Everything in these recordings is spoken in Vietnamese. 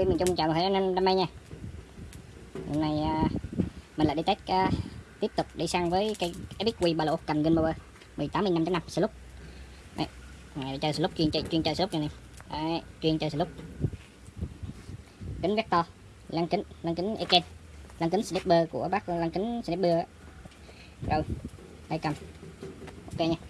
TV miền Trung chào toàn thể anh em đam mê nha. Hôm nay à, mình lại đi test à, tiếp tục đi săn với cây Epic Q ba lỗ cầm Game Power 18 5.5 slot đây này chơi slot chuyên chơi chuyên chơi slot này đấy, chuyên chơi slot kính vector lăng kính lăng kính Eken lăng kính sniper của bác lăng kính sniper rồi đây cầm. Ok nha.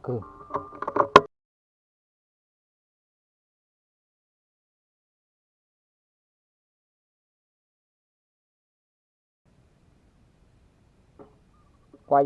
可以挂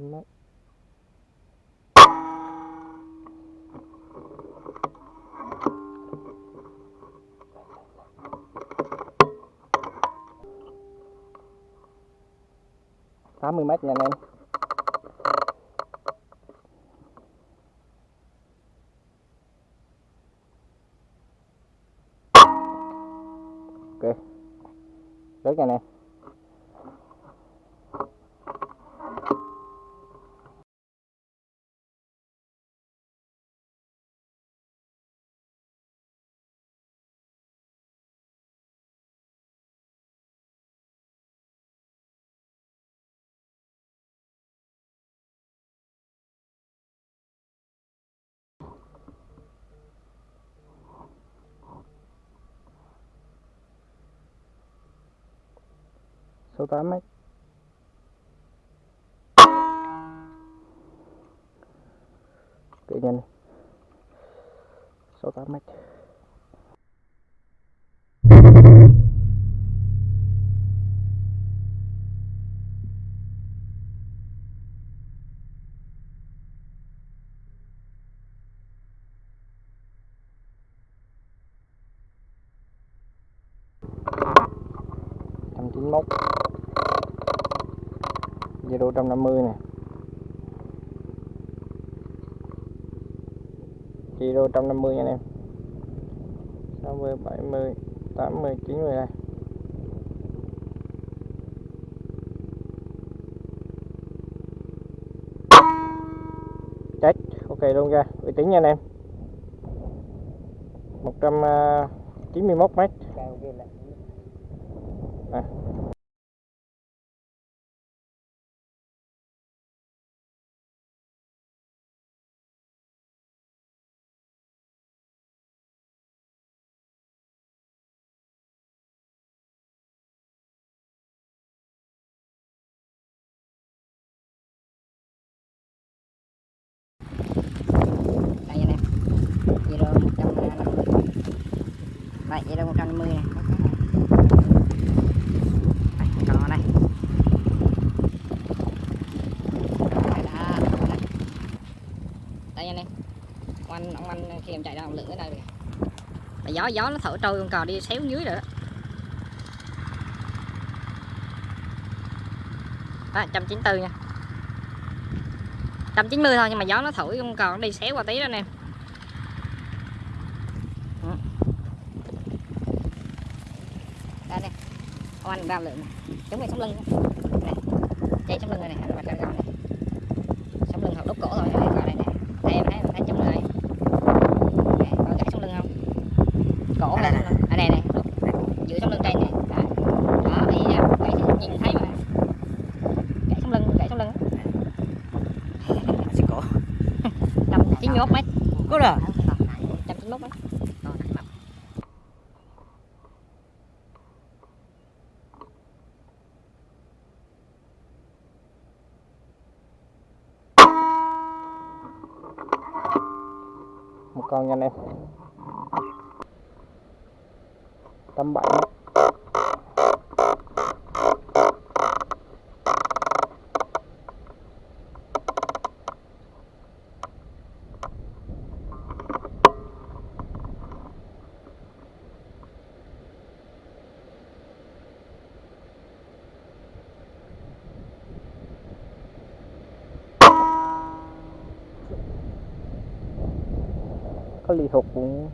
bảy đấy tám mươi mét nha anh em. Ok. Rớt nha anh em. 68 mét kỹ nhanh 68 mét trăm Zero 150 này. Zero 150 nha anh em. 60, 70, 80, 90 đây. Check, ok luôn ra, uy tín nha anh em. 191 ờ, mét. Đây vậy một trăm năm mươi này. Đây anh em ông anh ông anh khi em chạy ra ông lửa ở đây kìa. Gió gió nó thổi trôi con cò đi xéo dưới rồi đó. Đó 194 nha. 190 thôi, nhưng mà gió nó thổi con cò nó đi xéo qua tí đó anh em Ừ. đây nè anh bao lượng chống cái sống lưng nè dây sống lưng này nè mặt này. Sống lưng hoặc đốt cổ rồi coi đây nè đây em thấy em thấy chống này. Có gãy sống lưng không? Cổ này ở đây này giữa sống lưng trên nè. Đó. Ý ra gãy nhìn thấy mà. Gãy sống lưng gãy sống lưng. Xích cổ. Chốt mấy. Có rồi con nha anh em. Tầm 7这里头红